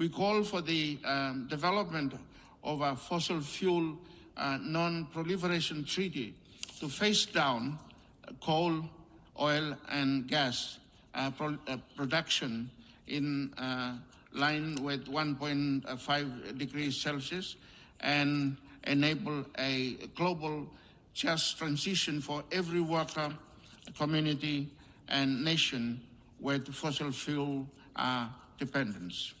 We call for the um, development of a fossil fuel uh, non-proliferation treaty to face down coal, oil, and gas uh, pro uh, production in uh, line with 1.5 degrees Celsius and enable a global just transition for every worker, community, and nation with fossil fuel uh, dependence.